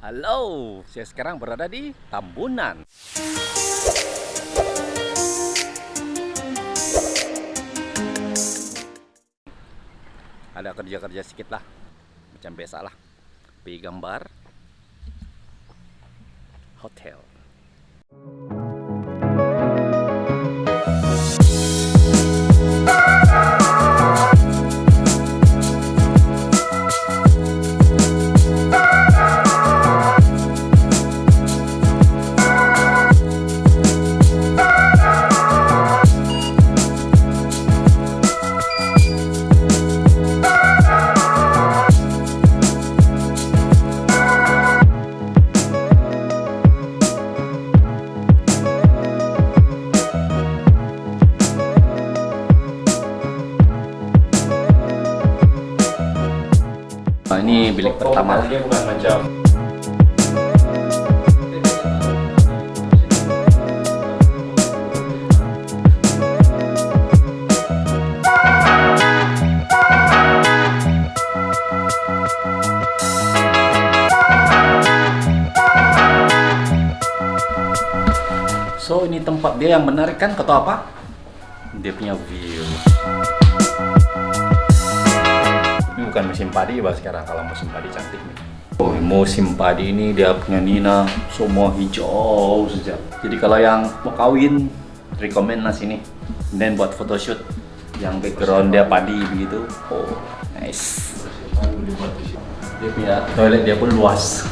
Halo, saya sekarang berada di Tambunan. Ada kerja-kerja sedikit lah, macam biasa lah. Pergi gambar hotel. Nah, ini bilik pertama. Dia bukan macam So ini tempat dia yang menarik kan atau apa? Dia punya view. Bukan musim padi bah sekarang kalau musim padi cantik nih. Oh, musim padi ini dia punya Nina semua hijau saja. Jadi kalau yang mau kawin rekomend lah sini. Dan buat photoshoot yang background dia padi begitu. Oh, nice. Dia punya toilet dia pun luas.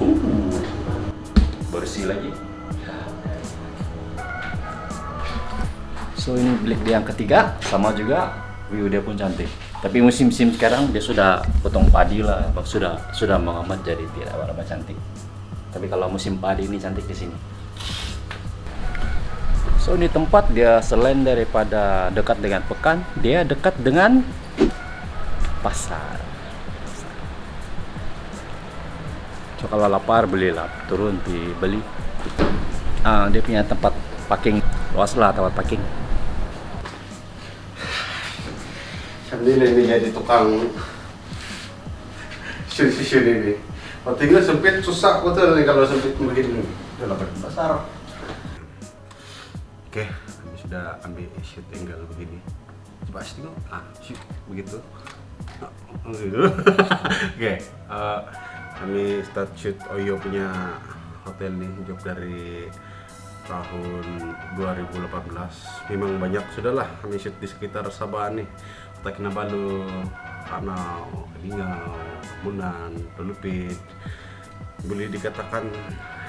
Uh, bersih lagi. So ini bilik dia yang ketiga, sama juga view dia pun cantik. Tapi musim-musim sekarang dia sudah potong padi lah, sudah sudah mengamat jadi tidak berapa cantik. Tapi kalau musim padi ini cantik di sini. So ini tempat dia selain daripada dekat dengan pekan, dia dekat dengan pasar. So kalau lapar belilah, turun di beli. Ah, dia punya tempat parking luas lah tempat parking. Ini ini jadi tukang shoot-shoot ini. Oh, tinggal sempit susah betul nih kalau sempit begini. Udah lah besar. Oke, kami sudah ambil shoot angle begini. Coba sih tengok. Ah, shoot begitu. Gitu. Oke, eh, kami start shoot Oyo punya hotel nih, job dari tahun 2018 memang banyak sudahlah kami shoot di sekitar Sabah nih Kota Kinabalu, Ranau, Kelingau, Munan, Lulupit boleh dikatakan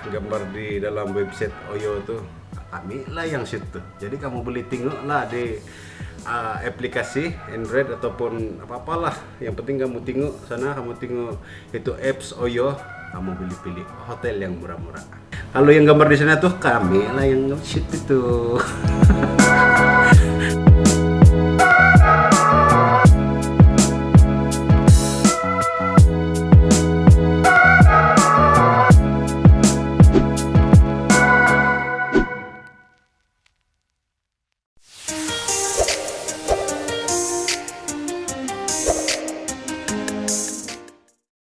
gambar di dalam website Oyo tuh kami lah yang tuh jadi kamu boleh tengok lah di uh, aplikasi Android ataupun apa-apalah. Yang penting kamu tengok sana kamu tengok itu apps Oyo kamu pilih pilih hotel yang murah-murah. Kalau yang gambar di sana tuh kami lah yang shoot itu